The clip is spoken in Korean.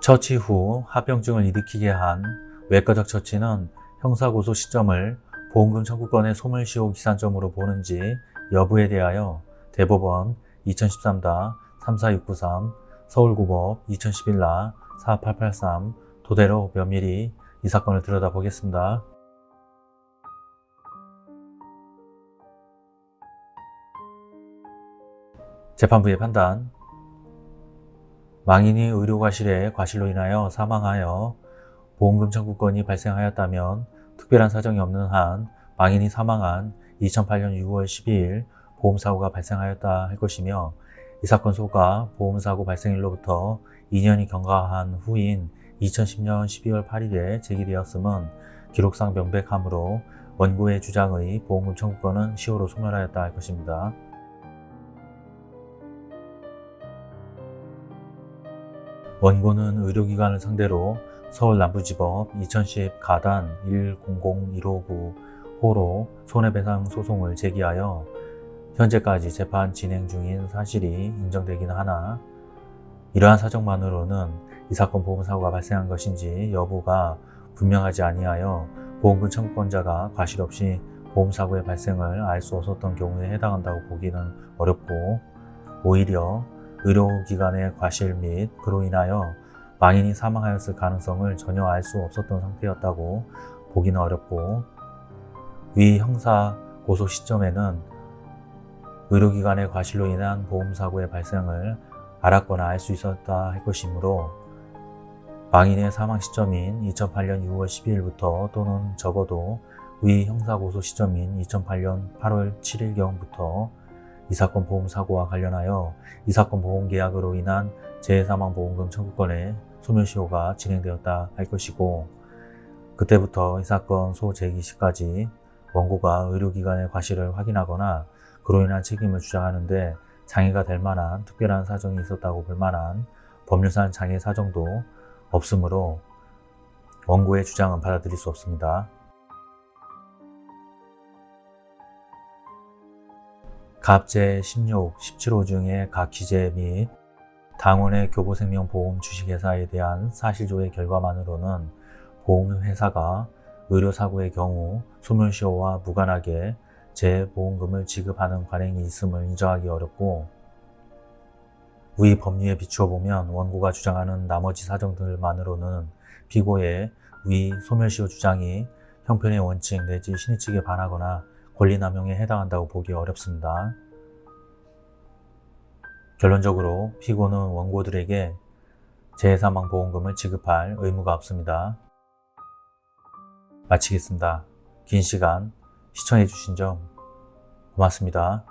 처치 후 합병증을 일으키게 한 외과적 처치는 형사고소 시점을 보험금 청구권의 소멸시효 기산점으로 보는지 여부에 대하여 대법원 2013-34693 서울고법 2011-4883 도대로 면밀히 이 사건을 들여다보겠습니다. 재판부의 판단 망인이 의료과실의 과실로 인하여 사망하여 보험금 청구권이 발생하였다면 특별한 사정이 없는 한 망인이 사망한 2008년 6월 12일 보험사고가 발생하였다 할 것이며 이 사건 소가 보험사고 발생일로부터 2년이 경과한 후인 2010년 12월 8일에 제기되었음은 기록상 명백하므로 원고의 주장의 보험금 청구권은 시효로 소멸하였다 할 것입니다. 원고는 의료기관을 상대로 서울 남부지법 2010 가단 1001595호로 손해배상 소송을 제기하여 현재까지 재판 진행 중인 사실이 인정되기는 하나 이러한 사정만으로는 이 사건 보험사고가 발생한 것인지 여부가 분명하지 아니하여 보험금 청구권자가 과실 없이 보험사고의 발생을 알 수 없었던 경우에 해당한다고 보기는 어렵고 오히려 의료기관의 과실 및 그로 인하여 망인이 사망하였을 가능성을 전혀 알 수 없었던 상태였다고 보기는 어렵고 위 형사 고소 시점에는 의료기관의 과실로 인한 보험사고의 발생을 알았거나 알 수 있었다 할 것이므로 망인의 사망 시점인 2008년 6월 12일부터 또는 적어도 위 형사고소 시점인 2008년 8월 7일경부터 이 사건 보험 사고와 관련하여 이 사건 보험 계약으로 인한 재해사망보험금 청구권의 소멸시효가 진행되었다 할 것이고 그때부터 이 사건 소제기 시까지 원고가 의료기관의 과실을 확인하거나 그로 인한 책임을 주장하는데 장애가 될 만한 특별한 사정이 있었다고 볼 만한 법률상 장애 사정도 없으므로 원고의 주장은 받아들일 수 없습니다. 갑제 16, 17호 중의 각 기재 및 당원의 교보생명보험 주식회사에 대한 사실조회 결과만으로는 보험회사가 의료사고의 경우 소멸시효와 무관하게 재보험금을 지급하는 관행이 있음을 인정하기 어렵고 위 법리에 비추어 보면 원고가 주장하는 나머지 사정들만으로는 피고의 위 소멸시효 주장이 형편의 원칙 내지 신의칙에 반하거나 권리남용에 해당한다고 보기 어렵습니다. 결론적으로 피고는 원고들에게 재해사망보험금을 지급할 의무가 없습니다. 마치겠습니다. 긴 시간 시청해주신 점 고맙습니다.